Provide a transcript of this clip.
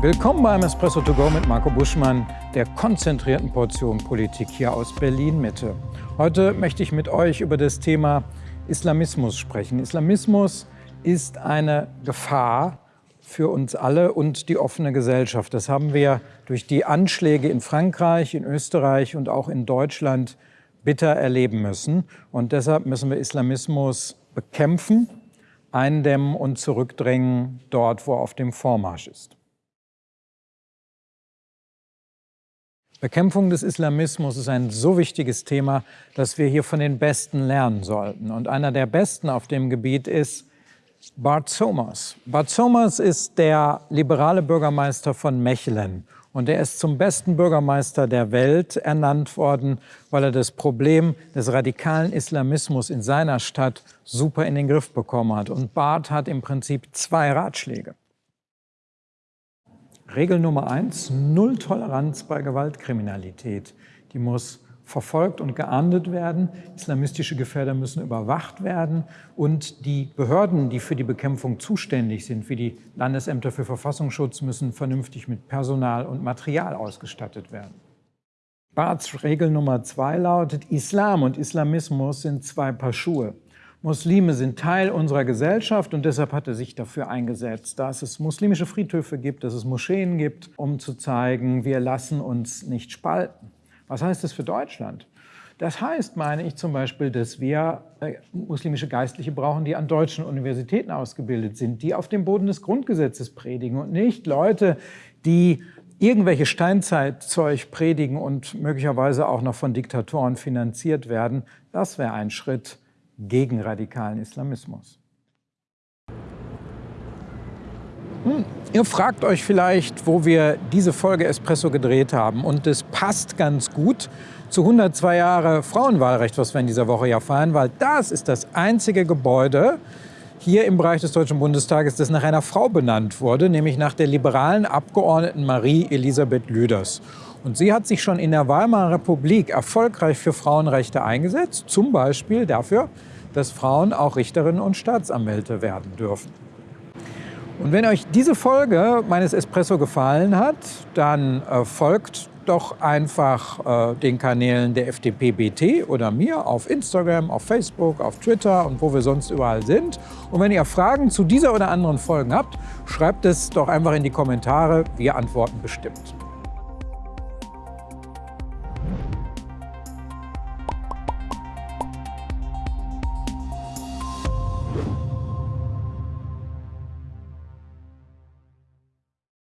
Willkommen beim Espresso to go mit Marco Buschmann, der konzentrierten Portion Politik hier aus Berlin-Mitte. Heute möchte ich mit euch über das Thema Islamismus sprechen. Islamismus ist eine Gefahr für uns alle und die offene Gesellschaft. Das haben wir durch die Anschläge in Frankreich, in Österreich und auch in Deutschland bitter erleben müssen. Und deshalb müssen wir Islamismus bekämpfen, eindämmen und zurückdrängen dort, wo er auf dem Vormarsch ist. Bekämpfung des Islamismus ist ein so wichtiges Thema, dass wir hier von den Besten lernen sollten. Und einer der Besten auf dem Gebiet ist Bart Somers. Bart Somers ist der liberale Bürgermeister von Mechelen. Und er ist zum besten Bürgermeister der Welt ernannt worden, weil er das Problem des radikalen Islamismus in seiner Stadt super in den Griff bekommen hat. Und Bart hat im Prinzip zwei Ratschläge. Regel Nummer eins, Null Toleranz bei Gewaltkriminalität. Die muss verfolgt und geahndet werden. Islamistische Gefährder müssen überwacht werden. Und die Behörden, die für die Bekämpfung zuständig sind, wie die Landesämter für Verfassungsschutz, müssen vernünftig mit Personal und Material ausgestattet werden. Barths Regel Nummer zwei lautet, Islam und Islamismus sind zwei Paar Schuhe. Muslime sind Teil unserer Gesellschaft und deshalb hat er sich dafür eingesetzt, dass es muslimische Friedhöfe gibt, dass es Moscheen gibt, um zu zeigen, wir lassen uns nicht spalten. Was heißt das für Deutschland? Das heißt, meine ich zum Beispiel, dass wir äh, muslimische Geistliche brauchen, die an deutschen Universitäten ausgebildet sind, die auf dem Boden des Grundgesetzes predigen und nicht Leute, die irgendwelche Steinzeitzeug predigen und möglicherweise auch noch von Diktatoren finanziert werden. Das wäre ein Schritt, gegen radikalen Islamismus. Hm, ihr fragt euch vielleicht, wo wir diese Folge Espresso gedreht haben. Und es passt ganz gut zu 102 Jahre Frauenwahlrecht, was wir in dieser Woche ja feiern, weil das ist das einzige Gebäude hier im Bereich des Deutschen Bundestages, das nach einer Frau benannt wurde, nämlich nach der liberalen Abgeordneten Marie Elisabeth Lüders. Und sie hat sich schon in der Weimarer Republik erfolgreich für Frauenrechte eingesetzt, zum Beispiel dafür, dass Frauen auch Richterinnen und Staatsanwälte werden dürfen. Und wenn euch diese Folge meines Espresso gefallen hat, dann äh, folgt doch einfach äh, den Kanälen der FDP BT oder mir auf Instagram, auf Facebook, auf Twitter und wo wir sonst überall sind. Und wenn ihr Fragen zu dieser oder anderen Folgen habt, schreibt es doch einfach in die Kommentare. Wir antworten bestimmt.